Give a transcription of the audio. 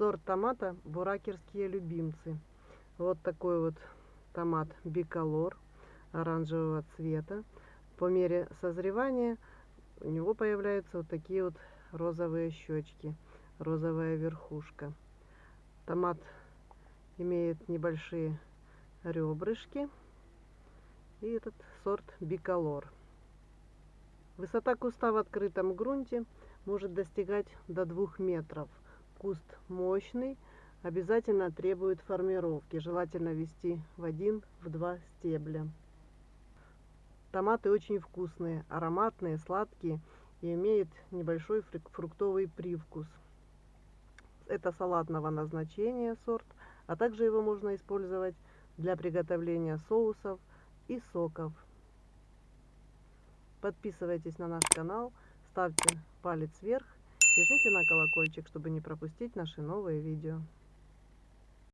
Сорт томата буракерские любимцы. Вот такой вот томат биколор оранжевого цвета. По мере созревания у него появляются вот такие вот розовые щечки, розовая верхушка. Томат имеет небольшие ребрышки. И этот сорт биколор. Высота куста в открытом грунте может достигать до двух метров. Куст мощный, обязательно требует формировки. Желательно вести в один, в два стебля. Томаты очень вкусные, ароматные, сладкие и имеют небольшой фруктовый привкус. Это салатного назначения сорт, а также его можно использовать для приготовления соусов и соков. Подписывайтесь на наш канал, ставьте палец вверх жмите на колокольчик, чтобы не пропустить наши новые видео.